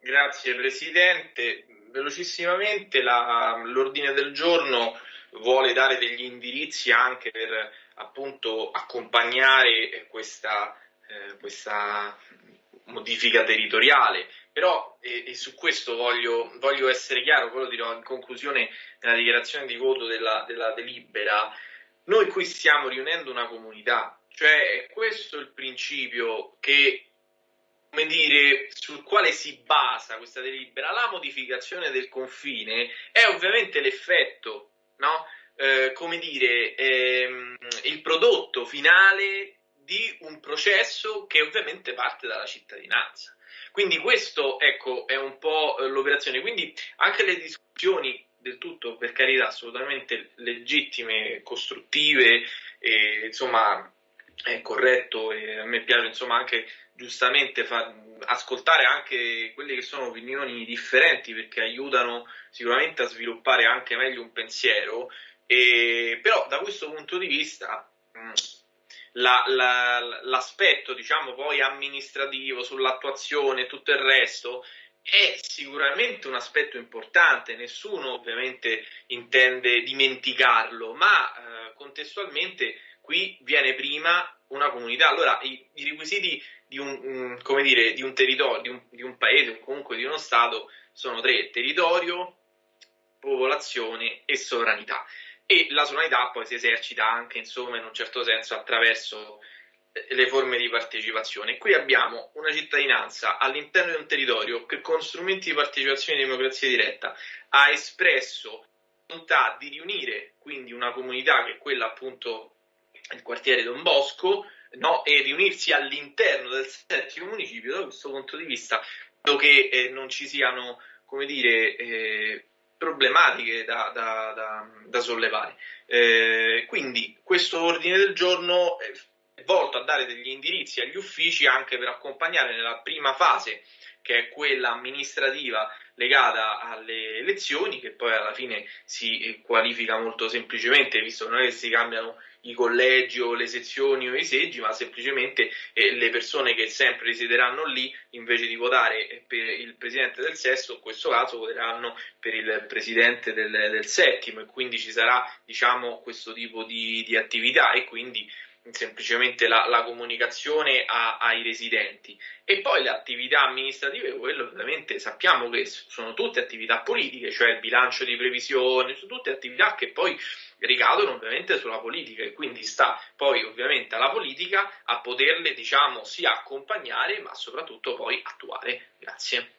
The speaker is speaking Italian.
Grazie Presidente. Velocissimamente l'ordine del giorno vuole dare degli indirizzi anche per appunto accompagnare questa, eh, questa modifica territoriale, però e, e su questo voglio, voglio, essere chiaro, poi lo dirò in conclusione nella dichiarazione di voto della, della delibera, noi qui stiamo riunendo una comunità, cioè è questo il principio che come dire, sul quale si basa questa delibera, la modificazione del confine è ovviamente l'effetto, no? eh, come dire, ehm, il prodotto finale di un processo che ovviamente parte dalla cittadinanza. Quindi questo, ecco, è un po' l'operazione. Quindi anche le discussioni del tutto, per carità, assolutamente legittime, costruttive, e, insomma, è corretto e a me piace insomma anche giustamente fa, ascoltare anche quelle che sono opinioni differenti perché aiutano sicuramente a sviluppare anche meglio un pensiero. E, però da questo punto di vista mh, la, la, l'aspetto diciamo poi amministrativo sull'attuazione e tutto il resto è sicuramente un aspetto importante, nessuno ovviamente intende dimenticarlo, ma eh, contestualmente qui viene prima una comunità. Allora, i, i requisiti di un, um, dire, di un territorio, di un, di un, paese comunque di uno Stato sono tre: territorio, popolazione e sovranità. E la sovranità poi si esercita anche, insomma, in un certo senso attraverso eh, le forme di partecipazione. Qui abbiamo una cittadinanza all'interno di un territorio che con strumenti di partecipazione e democrazia diretta ha espresso volontà di riunire quindi una comunità che è quella appunto il quartiere Don Bosco no? e riunirsi all'interno del settimo municipio, da questo punto di vista credo che eh, non ci siano come dire, eh, problematiche da, da, da, da sollevare. Eh, quindi questo ordine del giorno è volto a dare degli indirizzi agli uffici anche per accompagnare nella prima fase che è quella amministrativa legata alle elezioni, che poi alla fine si qualifica molto semplicemente, visto che non è che si cambiano i collegi o le sezioni o i seggi, ma semplicemente eh, le persone che sempre risiederanno lì, invece di votare per il presidente del sesto, in questo caso voteranno per il presidente del, del settimo e quindi ci sarà diciamo, questo tipo di, di attività e quindi semplicemente la, la comunicazione a, ai residenti e poi le attività amministrative, quello ovviamente sappiamo che sono tutte attività politiche, cioè il bilancio di previsione, sono tutte attività che poi ricadono ovviamente sulla politica e quindi sta poi ovviamente alla politica a poterle diciamo sia accompagnare ma soprattutto poi attuare. Grazie.